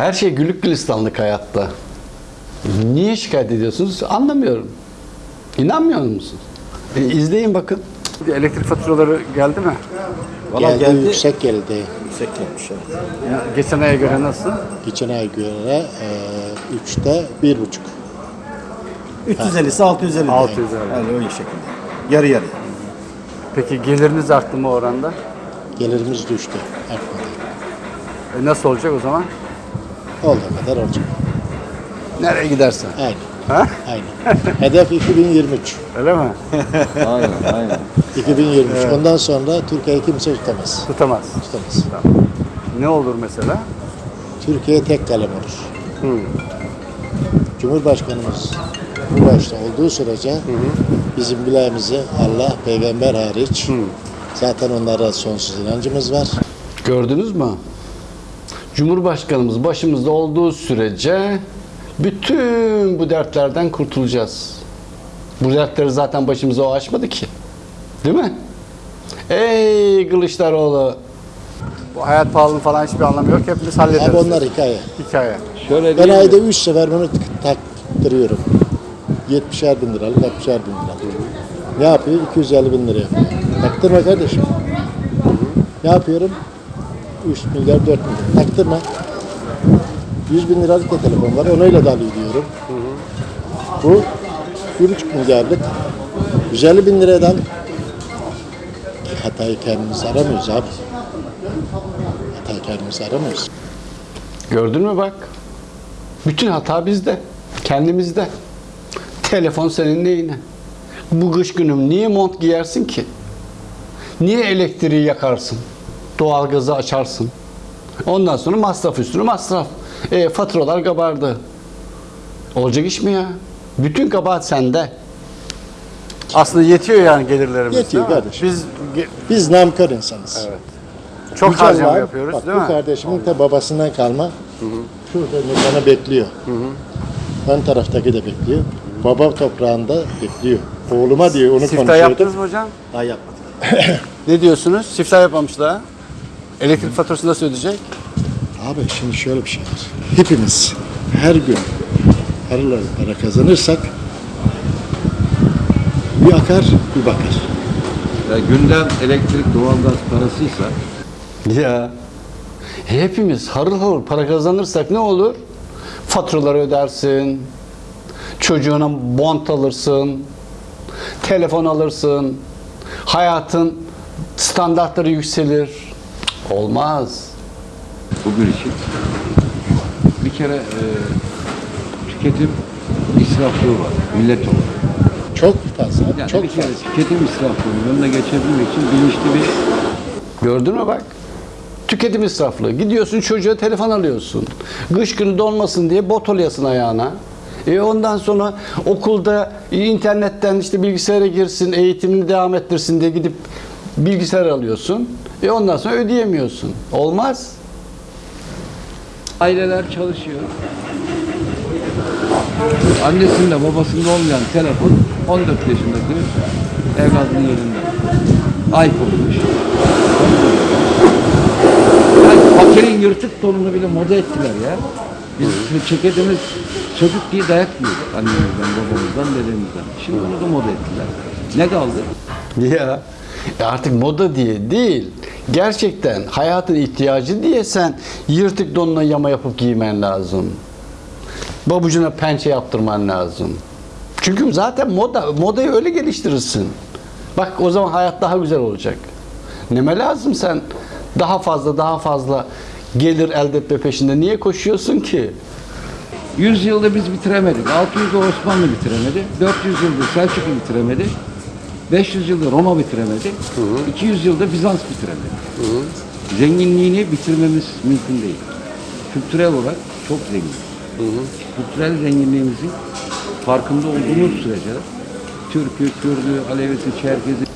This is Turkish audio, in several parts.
Her şey güllük gülistanlık hayatta. Niye şikayet ediyorsunuz? Anlamıyorum. İnanmıyor musunuz? E, izleyin bakın. Elektrik faturaları geldi mi? Valla geldi, geldi. yüksek geldi. Yüksek gelmiş evet. Ya, geçen aya göre nasıl? Geçen ay göre e, üçte bir buçuk. 350'si 650. 650. Yani öyle şekilde. Yarı yarı. Peki geliriniz arttı mı oranda? Gelirimiz düştü. Artmadı. E, nasıl olacak o zaman? Olduğu kadar olacak. Nereye gidersen. Aynı. Ha? Aynı. Hedef 2023. Öyle mi? aynen aynen. 2023. Ondan sonra Türkiye'yi kimse tutamaz. Tutamaz. Tutamaz. Ne olur mesela? Türkiye tek kalem olur. Cumhurbaşkanımız bu başta olduğu sürece bizim bileğimizi Allah, peygamber hariç zaten onlara sonsuz inancımız var. Gördünüz mü? Cumhurbaşkanımız başımızda olduğu sürece bütün bu dertlerden kurtulacağız. Bu dertleri zaten başımıza o açmadı ki. Değil mi? Ey Kılıçdaroğlu! Bu hayat pahalılığı falan hiçbir anlamı yok. Hepimiz hallederiz. Abi onlar hikaye. Hikaye. Şöyle Ben ayda mi? 3 sefer bunu taktırıyorum. 70'er bin liralık, 60'er bin liralık. Ne yapıyor? 250 bin lira yapıyor. Taktırma kardeşim. Ne yapıyorum? 3 milyar, 4 milyar. Taktırma. 100 bin liralık da telefon var. Onayla da diyorum. Bu 1,5 milyarlık 150 bin liradan hatayı kendimiz aramıyoruz abi. Hatayı kendimiz aramıyoruz. Gördün mü bak? Bütün hata bizde. Kendimizde. Telefon senin neyine? Bu kış günüm niye mont giyersin ki? Niye elektriği yakarsın? Doğalgazı açarsın. Ondan sonra masraf üstüne masraf. E, faturalar kabardı. Olacak iş mi ya? Bütün kabahat sende. Aslında yetiyor yani gelirlerimiz. Yetiyor değil mi? kardeşim. Biz Biz namkör insanız. Evet. çok Güzel harcama var. yapıyoruz Bak, değil bu mi? kardeşimin de babasından kalma. Şurada bana bekliyor. Ön taraftaki de bekliyor. Baba toprağında bekliyor. Oğluma diyor onu Siftah konuşuyordu. yaptınız mı hocam? Daha yapmadık. Ne diyorsunuz? Siftah yapmamış daha. Elektrik faturasını nasıl ödeyecek? Abi şimdi şöyle bir şey var. Hepimiz her gün paralar para kazanırsak bir akar bir bakar. Ya gündem elektrik, doğalgaz parasıysa Ya hepimiz harıl harıl para kazanırsak ne olur? Faturaları ödersin, çocuğuna bont alırsın, telefon alırsın, hayatın standartları yükselir. Olmaz. bugün için bir kere e, tüketim israflığı var millet olarak. Çok fazla. Yani çok bir kere fazla. tüketim israflığının önüne geçebilmek için bilinçli bir Gördün mü bak? Tüketim israflığı. Gidiyorsun çocuğa telefon alıyorsun. Kış günü donmasın diye bot alıyorsun ayağına. E ondan sonra okulda internetten işte bilgisayara girsin, eğitimini devam ettirsin diye gidip bilgisayar alıyorsun. E ondan sonra ödeyemiyorsun. Olmaz. aileler çalışıyor. Annesinde babasında olmayan telefon 14 yaşındaki evladının elinde. iPhone'muş. Yani fakirin yırtık donunu bile moda ettiler ya. Biz çekediğimiz çocuk diye dayak yiyorduk annemizden, babamızdan, dedemizden. Şimdi onu da moda ettiler. Ne kaldı? Ya e artık moda diye değil. Gerçekten hayatın ihtiyacı diye sen yırtık donuna yama yapıp giymen lazım. Babucuna pençe yaptırman lazım. Çünkü zaten moda, modayı öyle geliştirirsin. Bak o zaman hayat daha güzel olacak. Neme lazım sen daha fazla daha fazla gelir elde etme peşinde niye koşuyorsun ki? 100 yılda biz bitiremedik. 600 yılda Osmanlı bitiremedi. 400 yılda Selçuklu bitiremedi. 500 yılda Roma bitiremedi. 200 yılda Bizans bitiremedi. Zenginliğini bitirmemiz mümkün değil. Kültürel olarak çok zengin. Kültürel zenginliğimizin farkında olduğumuz sürece Türk'ü, Kürd'ü, Alevisi, Çerkez'i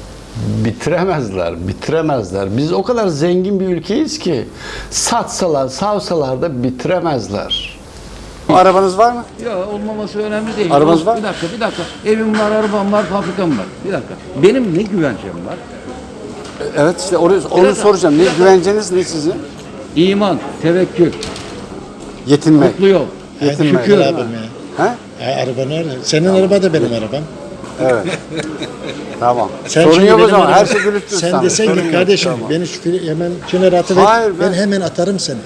Bitiremezler, bitiremezler. Biz o kadar zengin bir ülkeyiz ki satsalar, savsalar da bitiremezler. Arabanız var mı? Ya olmaması önemli değil. Arabanız var mı? Bir dakika, bir dakika. Evim var, arabam var, fabrikam var. Bir dakika. Benim ne güvencem var? Evet işte onu, onu Biraz- soracağım. Ne güvenceniz ne sizin? İman, tevekkül. Yetinmek. Mutlu yol. Yetinmek. Şükür abim ya. Ha? E, araba nerede? Senin araba da benim arabam. Evet. tamam. Sen Sorun şimdi yok o benim zaman. arabam- Her şey gülüktür Sen sana. desen ki kardeşim Tamam. beni şu hemen kenara atıver. Hayır, ben- ben... hemen atarım seni.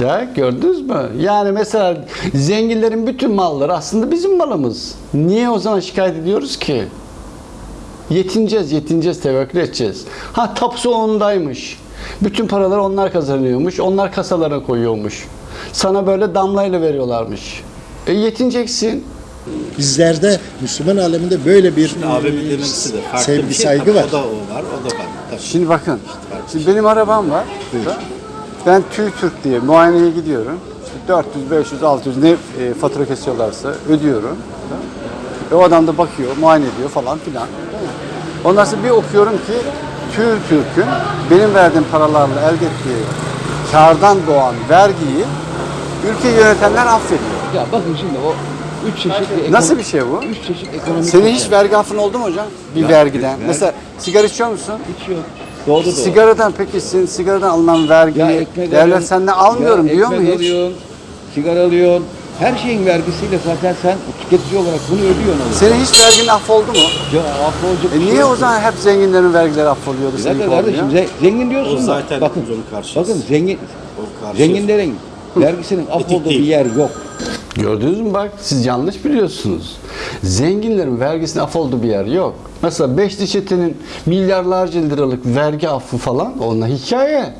Ya gördünüz mü? Yani mesela zenginlerin bütün malları aslında bizim malımız. Niye o zaman şikayet ediyoruz ki? Yetineceğiz, yetineceğiz, tevekkül edeceğiz. Ha tapusu ondaymış. Bütün paraları onlar kazanıyormuş. Onlar kasalara koyuyormuş. Sana böyle damlayla veriyorlarmış. E yetineceksin. Bizlerde Müslüman aleminde böyle bir Abimin e, demesi de farklı sevgi bir şey. saygı Tabii var. O da o var, o da var. Tabii. Şimdi bakın. Şimdi benim arabam var. burada. Ben TÜİTÜRK diye muayeneye gidiyorum. İşte 400, 500, 600 ne e, fatura kesiyorlarsa ödüyorum. Ve o adam da bakıyor, muayene ediyor falan filan. Ondan sonra bir okuyorum ki TÜİTÜRK'ün benim verdiğim paralarla elde ettiği kardan doğan vergiyi ülke yönetenler affediyor. Ya bakın şimdi o üç çeşit bir Nasıl bir şey bu? Üç çeşit ekonomik Senin hiç vergi affın oldu mu hocam? Bir vergiden. Mesela sigara içiyor musun? hiç yok. Doğru doğru. Sigaradan peki senin sigaradan alınan vergiyi devlet alıyorsun, senden almıyorum ya diyor mu hiç? alıyorsun, sigara alıyorsun. Her şeyin vergisiyle zaten sen tüketici olarak bunu ödüyorsun. alıp. Senin hiç vergin affoldu mu? Ya affolacak E şey niye o zaman hep zenginlerin vergileri affoluyordu senin dakika kardeşim ze- zengin diyorsun O da zaten bakın, bakın zengin, zenginlerin vergisinin affolduğu bir yer yok. Gördünüz mü bak siz yanlış biliyorsunuz. Zenginlerin vergisine affoldu bir yer yok. Mesela Beşli Çete'nin milyarlarca liralık vergi affı falan onlar hikaye.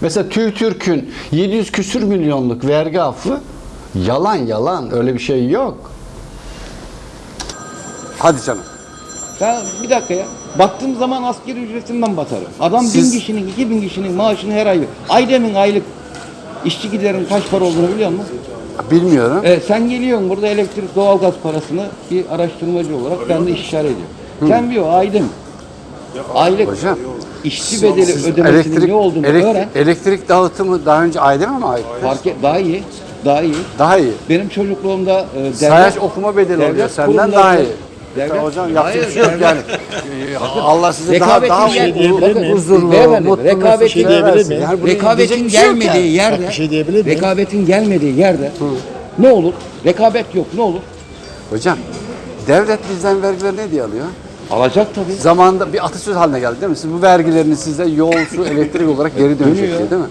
Mesela TÜİTÜRK'ün 700 küsür milyonluk vergi affı yalan yalan öyle bir şey yok. Hadi canım. Ben bir dakika ya. Baktığım zaman askeri ücretinden batarım. Adam Siz- bin kişinin, iki bin kişinin maaşını her ay veriyor. Aydemin aylık işçi giderin kaç para olduğunu biliyor musun? Bilmiyorum. E, sen geliyorsun burada elektrik doğalgaz parasını bir araştırmacı olarak ben de istişare ediyorum. Sen bir o Aydın aylık Hocam, işçi bedeli ödemesinin ne olduğunu elektrik, öğren. elektrik dağıtımı daha önce Aydem'e mi ait? Fark et, daha iyi. Daha iyi. Daha iyi. Benim çocukluğumda e, devlet, Sayaç okuma bedeli devlet oluyor senden daha iyi. Devlet, Hocam yapacak bir şey yok yani. Allah size daha daha huzurlu, Bakın, huzurlu, beyefendi, mutlu rekabetin- şey diyebilir versin. miyim? Yani Rekabetin şey gelmediği yani. yerde, şey diyebilir rekabetin gelmediği yerde ne olur? Rekabet yok, ne olur? Hocam devlet bizden vergileri ne diye alıyor? Alacak tabii. Zamanında bir atasöz haline geldi değil mi? Siz bu vergilerini size yol, su, elektrik olarak geri dönecek diye değil mi?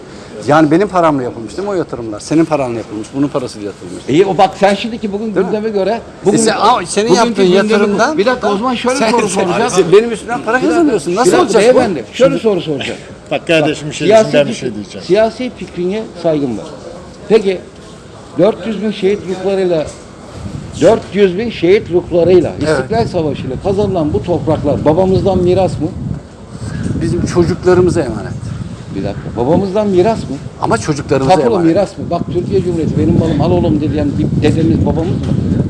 Yani benim paramla yapılmış değil mi o yatırımlar? Senin paranla yapılmış, bunun parasıyla yapılmış. İyi o bak sen şimdiki bugün Değil mi? gündeme göre bugün E sen- ama senin bugünkü yaptığın gündemi- yatırımdan bir dakika o zaman şöyle sen, soru sen- soracağım. sen benim üstümden para kazanıyorsun. Nasıl Bir olacak bu? beyefendi şöyle soru soracağım. Bak kardeşim bir şey ben bir şey diyeceğim. siyasi fikrine saygım var. Peki 400 bin şehit ruhlarıyla 400 bin şehit ruhlarıyla İstiklal Savaşı ile kazanılan bu topraklar babamızdan miras mı? Bizim çocuklarımıza emanet. Bir dakika. Babamızdan miras mı? Ama çocuklarımıza Tapulu emanet. miras mı? Bak Türkiye Cumhuriyeti benim malım al oğlum bir dedemiz babamız mı?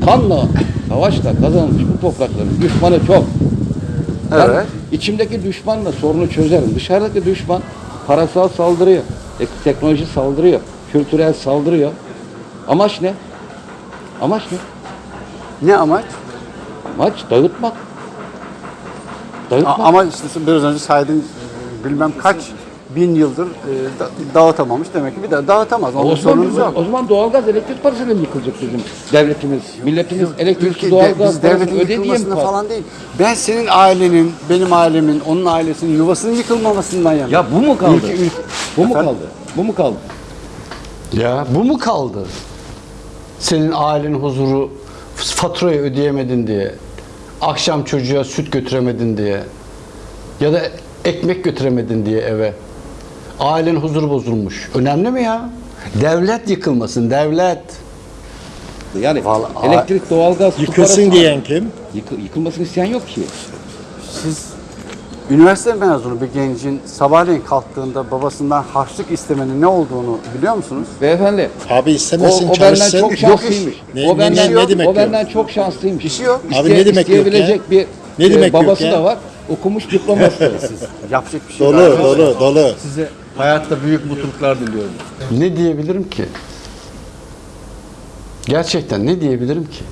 Kanla, savaşla kazanılmış bu toprakların düşmanı çok. Ben Evet. içimdeki düşmanla sorunu çözerim. Dışarıdaki düşman parasal saldırıyor, tek- teknoloji saldırıyor, kültürel saldırıyor. Amaç ne? Amaç ne? Ne amaç? Amaç dağıtmak. Dağıtmak. A- ama işte biraz önce saydığın e, bilmem kaç bin yıldır e, da- dağıtamamış demek ki bir daha dağıtamaz. o zaman, o zaman doğalgaz elektrik parasıyla mı yıkılacak bizim devletimiz? Milletimiz elektrik Ülke, de, doğalgaz biz parasını devletin ödediği mi yıkılmasında par- falan değil. Ben senin ailenin, benim ailemin, onun ailesinin yuvasının yıkılmamasından yanayım. Ya bu mu kaldı? Ülke- ülke- Bu mu kaldı? Bu mu kaldı? Ya bu mu kaldı? Senin ailenin huzuru faturayı ödeyemedin diye, akşam çocuğa süt götüremedin diye ya da ekmek götüremedin diye eve. Ailenin huzuru bozulmuş. Önemli mi ya? Devlet yıkılmasın, devlet. Yani Vallahi- elektrik, doğalgaz, su Yıkılsın diyen kim? Yıkı- yıkılmasını isteyen yok ki. Siz üniversite mezunu bir gencin sabahleyin kalktığında babasından harçlık istemenin ne olduğunu biliyor musunuz? Beyefendi, Abi o, istemesin o benden çalışsın. çok şanslıymış. Ne- o benden, ne- ne demek o yok? benden çok şanslıymış. İşi yok. Abi ne demek yok ya? bir Ne e, demek yok babası ya? da var. Okumuş diploması var. Yapacak bir şey Dolu, yok. dolu, dolu. Size hayatta büyük mutluluklar diliyorum. Ne diyebilirim ki? Gerçekten ne diyebilirim ki?